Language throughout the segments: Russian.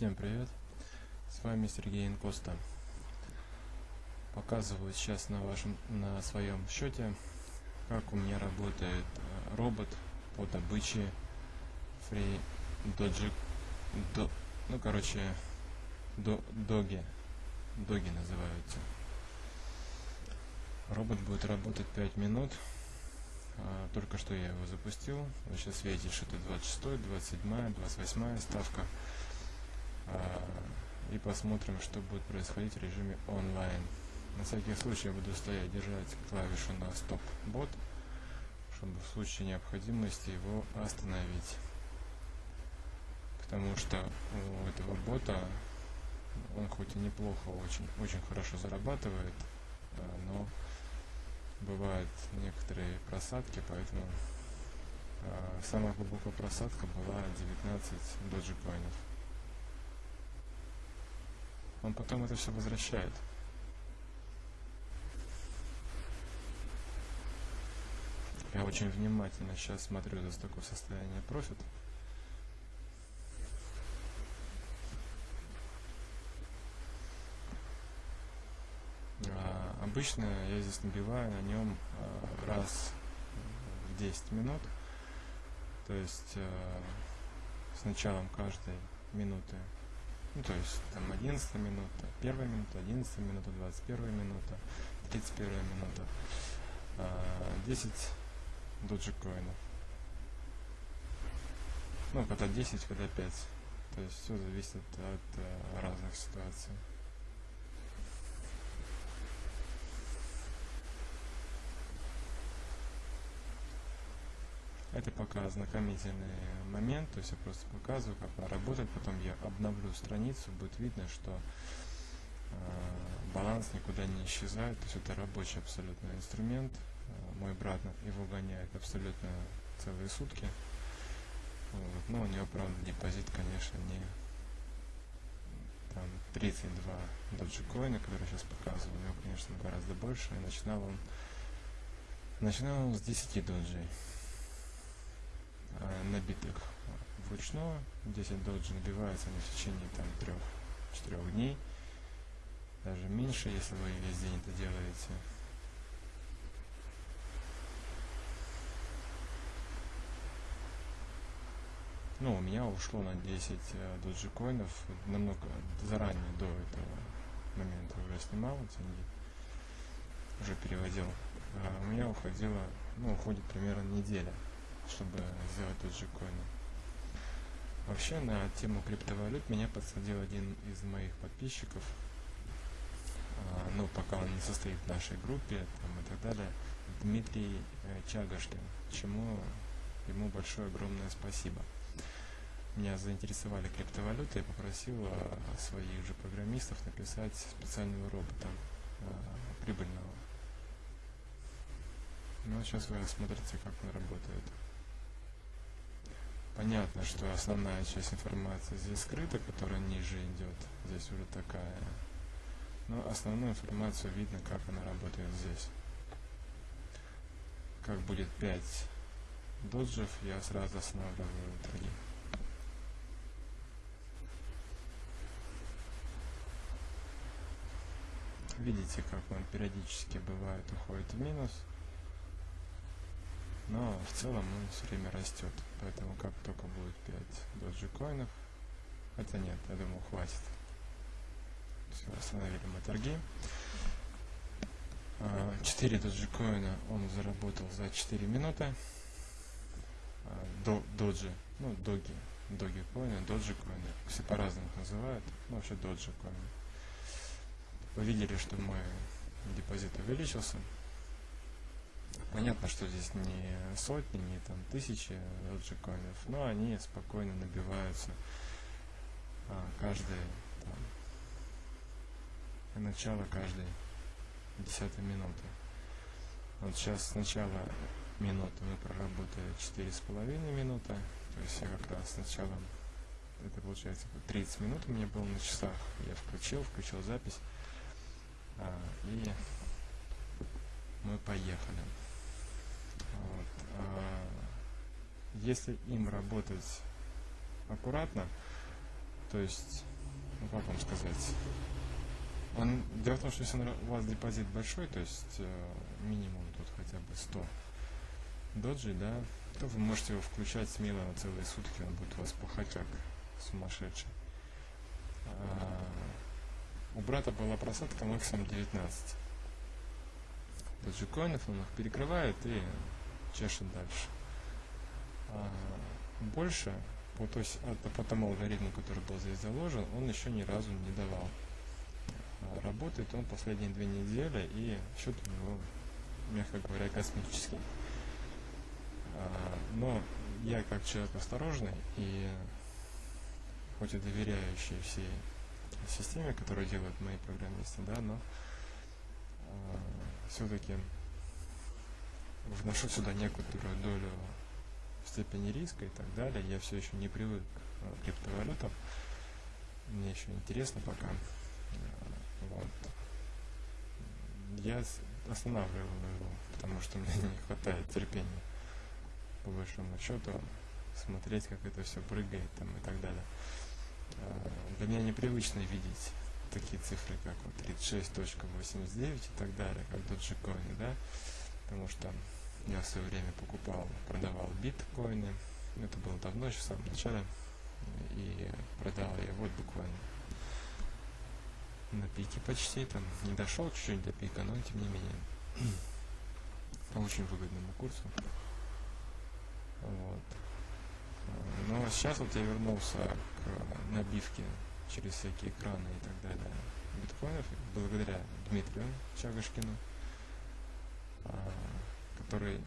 Всем привет! С вами Сергей Инкоста. Показываю сейчас на вашем на своем счете, как у меня работает э, робот по добыче Free Doji, до, ну короче, до, доги, доги называются. Робот будет работать 5 минут. А, только что я его запустил. Вы сейчас видите, что это 26, 27, 28 ставка. А, и посмотрим, что будет происходить в режиме онлайн. На всякий случай я буду стоять, держать клавишу на стоп-бот, чтобы в случае необходимости его остановить. Потому что у этого бота он хоть и неплохо, очень, очень хорошо зарабатывает, а, но бывают некоторые просадки, поэтому э, самая глубокая просадка была 19 доджикоинов. Он потом это все возвращает. Я очень внимательно сейчас смотрю за такое состояние профит. Обычно я здесь набиваю на нем э, раз в 10 минут. То есть э, с началом каждой минуты. Ну, то есть там 11 минута, 1 минута, 11 минута, 21 минута, 31 минута. 10 доджикоинов. Ну, когда 10, когда 5. То есть все зависит от э, разных ситуаций. Это пока ознакомительный момент, то есть я просто показываю, как она работает, потом я обновлю страницу, будет видно, что э, баланс никуда не исчезает, то есть это рабочий абсолютно инструмент. Э, мой брат его гоняет абсолютно целые сутки. Вот. Но у него, правда, депозит, конечно, не там 32 доджикоина, которые сейчас показываю, у него, конечно, гораздо больше. И начинал он, начинал он с 10 доджей. Э, набитых вручную. 10 доджи набиваются они в течение там 3-4 дней. Даже меньше, если вы весь день это делаете. Ну, у меня ушло на 10 э, доджи коинов намного заранее до этого момента уже снимал деньги, уже переводил. А у меня уходило, ну, уходит примерно неделя чтобы сделать тот же коин. Вообще на тему криптовалют меня подсадил один из моих подписчиков, а, ну пока он не состоит в нашей группе там, и так далее, Дмитрий э, Чагашкин, чему ему большое огромное спасибо. Меня заинтересовали криптовалюты, я попросил а, своих же программистов написать специального робота а, прибыльного. Ну, сейчас вы смотрите, как он работает. Понятно, что основная часть информации здесь скрыта, которая ниже идет. Здесь уже такая. Но основную информацию видно, как она работает здесь. Как будет 5 доджев, я сразу останавливаю торги. Видите, как он периодически бывает уходит в минус но в целом он все время растет. Поэтому как только будет 5 доджикоинов, хотя нет, я думаю, хватит. Все, остановили мы торги. 4 а, доджикоина он заработал за 4 минуты. А, до, доджи, ну, доги, доги коины, доджи коины, все по-разному называют, ну, вообще доджи коины. Вы видели, что мой депозит увеличился, Понятно, что здесь не сотни, не там тысячи доджикоинов, но они спокойно набиваются а, каждый там, начало каждой десятой минуты. Вот сейчас сначала минуты мы проработали четыре с половиной минуты, то есть я как раз сначала, это получается 30 минут у меня было на часах, я включил, включил запись, а, и мы поехали. А, если им работать аккуратно, то есть ну как вам сказать, он, дело в том, что если у вас депозит большой, то есть э, минимум тут хотя бы 100 доджи, да, то вы можете его включать смело на целые сутки, он будет у вас пахать как сумасшедший. А, у брата была просадка максимум 19 доджикоинов, он их перекрывает и чешет дальше. А, больше по, то есть, по тому алгоритму, который был здесь заложен, он еще ни разу не давал. А, работает он последние две недели, и счет у него, мягко говоря, космический. А, но я как человек осторожный и хоть и доверяющий всей системе, которую делают мои программисты, да, но э, все-таки вношу сюда некоторую долю степени риска и так далее. Я все еще не привык к криптовалютам. Мне еще интересно пока. Вот. Я останавливаю его, потому что мне не хватает терпения, по большому счету, смотреть, как это все прыгает там и так далее. А, для меня непривычно видеть такие цифры, как вот 36.89 и так далее, как доджикоины, да, потому что я в свое время покупал, продавал биткоины, это было давно, еще в самом начале, и продал я вот буквально на пике почти, там не дошел чуть-чуть до пика, но тем не менее по очень выгодному курсу. Вот. Но сейчас вот я вернулся к набивке через всякие экраны и так далее биткоинов благодаря Дмитрию Чагашкину, а, который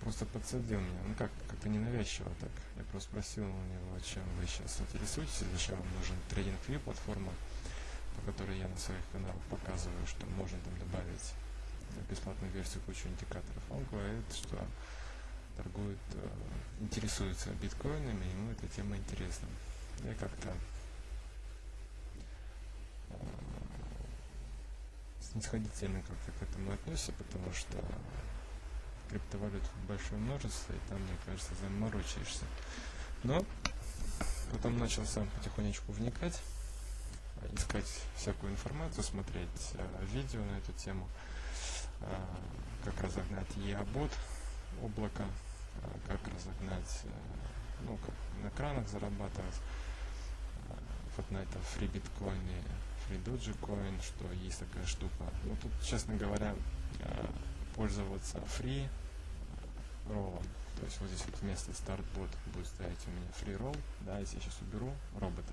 просто подсадил меня, ну как, как-то ненавязчиво так. Я просто спросил у него, чем вы сейчас интересуетесь, зачем вам нужен трейдинг View, платформа, по которой я на своих каналах показываю, что можно там добавить бесплатную версию кучу индикаторов. Он говорит, что торгует, э, интересуется биткоинами, ему эта тема интересна. Я как-то снисходительно как-то к этому относится, потому что криптовалют большое множество, и там, мне кажется, заморочишься. Но потом начал сам потихонечку вникать, искать всякую информацию, смотреть э, видео на эту тему, э, как разогнать e-бот облако, э, как разогнать, э, ну, как на кранах зарабатывать, э, вот на этом фри фри доджикоин, что есть такая штука. Ну, тут, честно говоря, пользоваться фри роллом. То есть вот здесь вот вместо стартбот будет стоять у меня free roll. Да, если я сейчас уберу робота.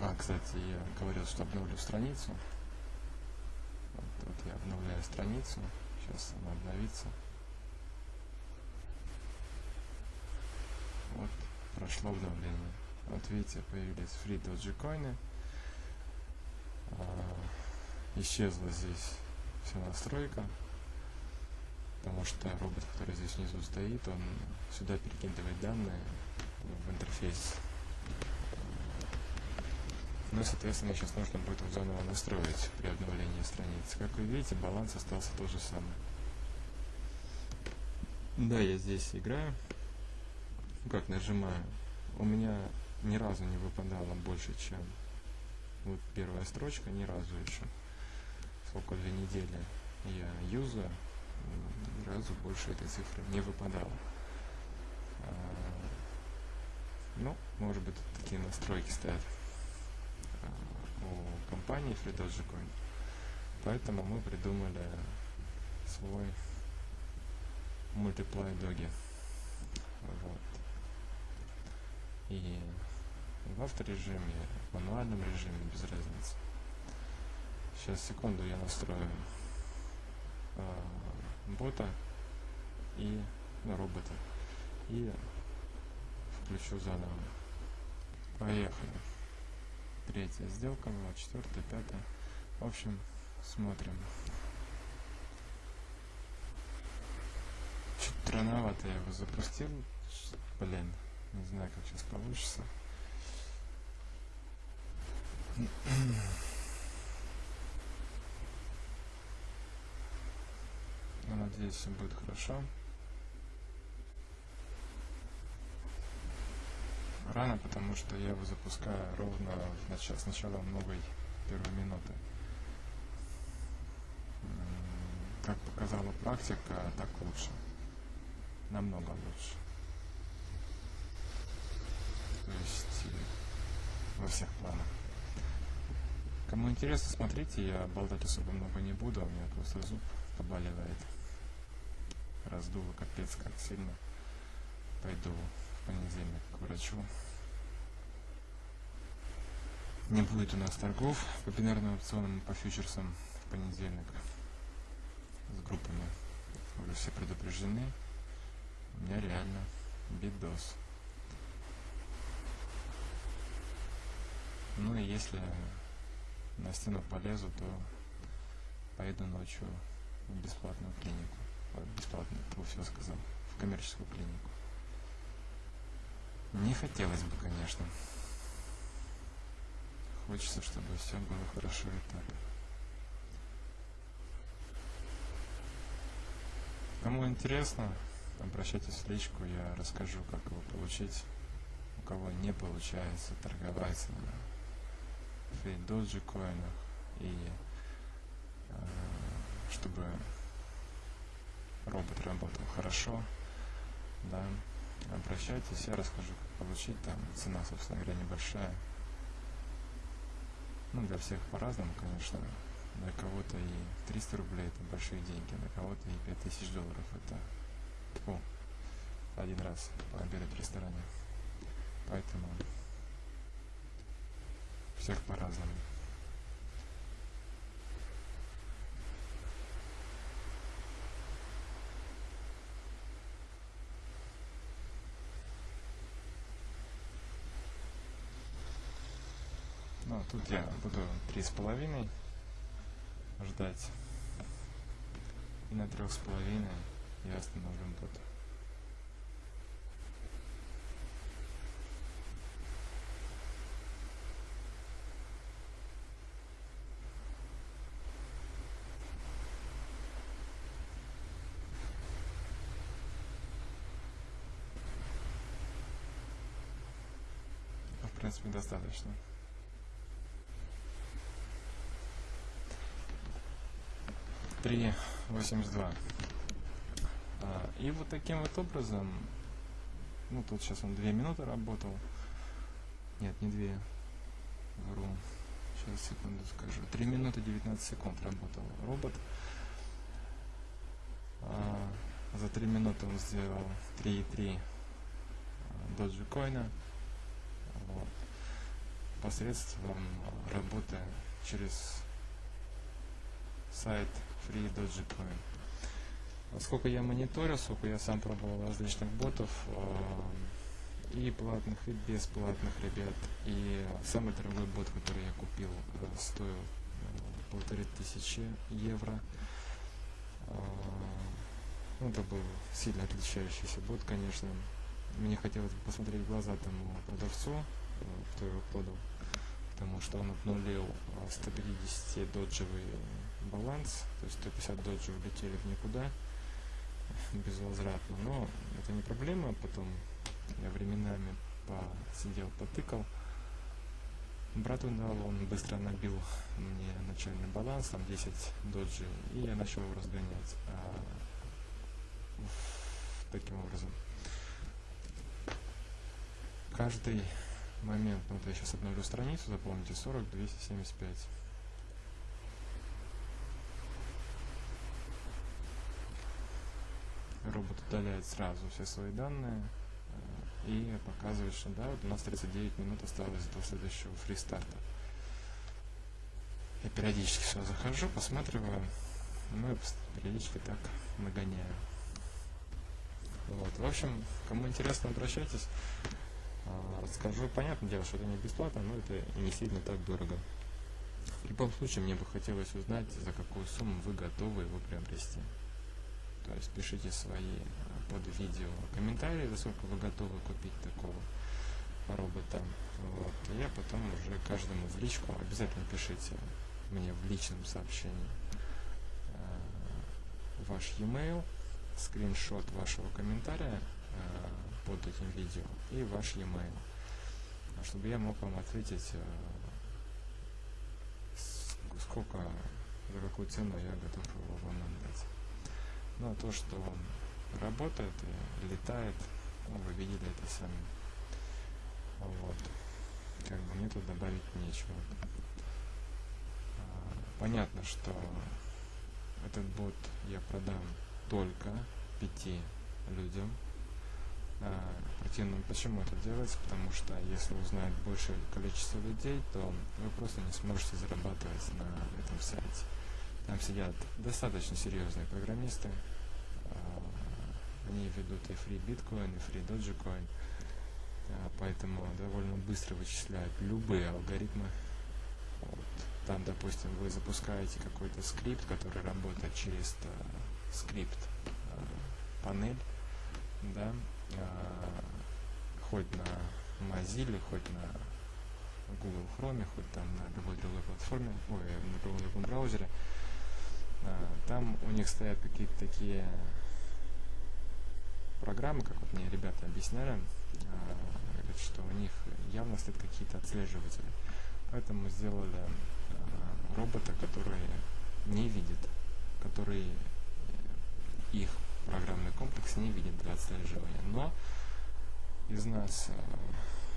А, кстати, я говорил, что обновлю страницу. Вот, вот я обновляю страницу. Сейчас она обновится. Вот, прошло обновление. Вот видите, появились free доджикоины. А, исчезла здесь вся настройка. Потому что робот, который здесь внизу стоит, он сюда перекидывает данные в интерфейс ну и, соответственно, сейчас нужно будет его заново настроить при обновлении страницы. Как вы видите, баланс остался тот же самый. Да, я здесь играю. Ну, как нажимаю. У меня ни разу не выпадало больше, чем вот первая строчка, ни разу еще. Сколько две недели я юзаю, ни разу больше этой цифры не выпадало. А, ну, может быть, такие настройки стоят у компании FreeDogeCoin. Поэтому мы придумали свой мультиплай доги. Вот. И в авторежиме, в мануальном режиме, без разницы. Сейчас, секунду, я настрою э, бота и ну, робота. И включу заново. Поехали третья сделка была, четвертая, пятая. В общем, смотрим. Чуть рановато я его запустил. Блин, не знаю, как сейчас получится. Но надеюсь, все будет хорошо. рано, потому что я его запускаю ровно в нач- с начала новой первой минуты. Как показала практика, так лучше. Намного лучше. Э, во всех планах. Кому интересно, смотрите, я болтать особо много не буду, у меня просто зуб побаливает. Раздуло капец как сильно. Пойду в понедельник к врачу. Не будет у нас торгов по бинарным опционам и по фьючерсам в понедельник с группами. Уже все предупреждены. У меня реально бидос. Ну и если на стену полезу, то поеду ночью в бесплатную клинику. Ой, Бесплатную, то все сказал. В коммерческую клинику. Не хотелось бы, конечно. Хочется, чтобы все было хорошо и так. Кому интересно, обращайтесь в личку, я расскажу, как его получить. У кого не получается торговать на фейк доджи коинах и э, чтобы робот работал хорошо, да, обращайтесь, я расскажу, как получить, там цена, собственно говоря, небольшая. Ну, для всех по-разному, конечно. Для кого-то и 300 рублей это большие деньги, для кого-то и 5000 долларов это тьфу, один раз пообедать в ресторане. Поэтому всех по-разному. Ну, тут я буду три с половиной ждать. И на трех с половиной я остановлю бот. Принципе, достаточно. Три восемьдесят два. А, И вот таким вот образом, ну тут сейчас он две минуты работал. Нет, не две. Вру. Сейчас секунду скажу. Три минуты 19 секунд работал робот. А, За три минуты он сделал 3,3 доджи койна. Вот. Посредством работы через сайт Free Dogecoin. Сколько я мониторил, сколько я сам пробовал различных ботов, э, и платных, и бесплатных ребят. И самый дорогой бот, который я купил, э, стоил э, полторы тысячи евро. Ну, это был сильно отличающийся бот, конечно. Мне хотелось посмотреть в глаза тому продавцу, кто его продал, потому что он обнулил э, 150 доджевый баланс, то есть 150 доджи улетели в никуда безвозвратно, но это не проблема, потом я временами посидел, потыкал, брату дал, он быстро набил мне начальный баланс, там 10 доджи, и я начал его разгонять а, таким образом. Каждый момент, ну, вот я сейчас обновлю страницу, запомните, 40, 275. робот удаляет сразу все свои данные э, и показывает, что да, вот у нас 39 минут осталось до следующего фристарта. Я периодически сюда захожу, посматриваю, ну и периодически так нагоняю. Вот. В общем, кому интересно, обращайтесь. А, Скажу, понятное дело, что это не бесплатно, но это не сильно так дорого. В любом случае, мне бы хотелось узнать, за какую сумму вы готовы его приобрести. То есть пишите свои э, под видео комментарии, за сколько вы готовы купить такого робота. Вот. И я потом уже каждому в личку обязательно пишите мне в личном сообщении э, ваш e-mail, скриншот вашего комментария под этим видео и ваш e-mail. чтобы я мог вам ответить, э, сколько, за какую цену я готов его вам отдать. Ну, а то, что он работает и летает, ну, вы видели это сами. Вот. Как бы мне тут добавить нечего. А, Понятно, что этот бот я продам только пяти людям. А, противно, почему это делается? Потому что если узнает большее количество людей, то вы просто не сможете зарабатывать на этом сайте. Там сидят достаточно серьезные программисты. А, Они ведут и free биткоин, и free доджикоин. А, Поэтому довольно быстро вычисляют любые алгоритмы. Вот. Там, допустим, вы запускаете какой-то скрипт, который работает через э, скрипт э, панель, да, хоть на Mozilla, хоть на Google Chrome, хоть там на любой другой платформе, ой, на любом другом браузере, а, там у них стоят какие-то такие программы, как вот мне ребята объясняли, а, говорят, что у них явно стоят какие-то отслеживатели. Поэтому сделали робота, который не видит, который э, их программный комплекс не видит для отслеживания. Но из нас э,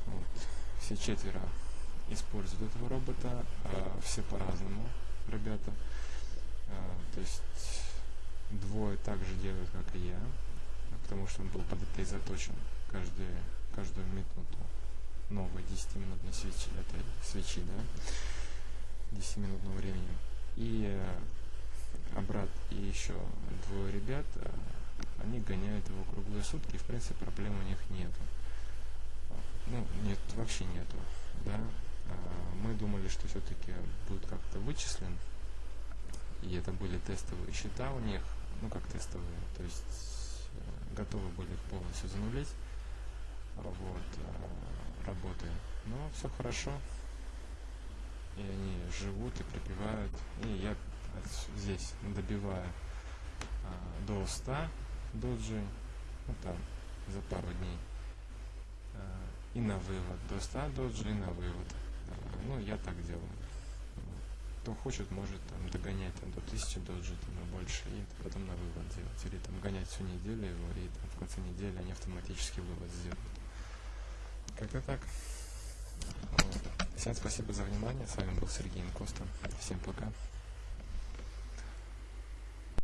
вот, все четверо используют этого робота, а все по-разному, ребята. А, То есть двое также делают, как и я, потому что он был под это и заточен каждую, каждую минуту новой 10-минутной свечи, этой свечи, да, 10-минутного времени. И э, обрат и еще двое ребят, э, они гоняют его круглые сутки, и в принципе проблем у них нету. Ну, нет, вообще нету, да. А, Мы думали, что все-таки будет как-то вычислен, и это были тестовые счета у них, ну как тестовые, то есть э, готовы были их полностью занулить, вот, э, работы. Но все хорошо, и они живут и припевают, и я здесь добиваю а, до 100 доджи, ну там, за пару дней, А, и на вывод, до 100 доджи и на вывод. Ну, я так делаю. Кто хочет, может там догонять там, до 1000 доджи там, и больше, и потом на вывод делать. Или там гонять всю неделю его, и там, в конце недели они автоматически вывод сделают. Как-то так. Вот. Всем спасибо за внимание. С вами был Сергей Инкоста. Всем пока.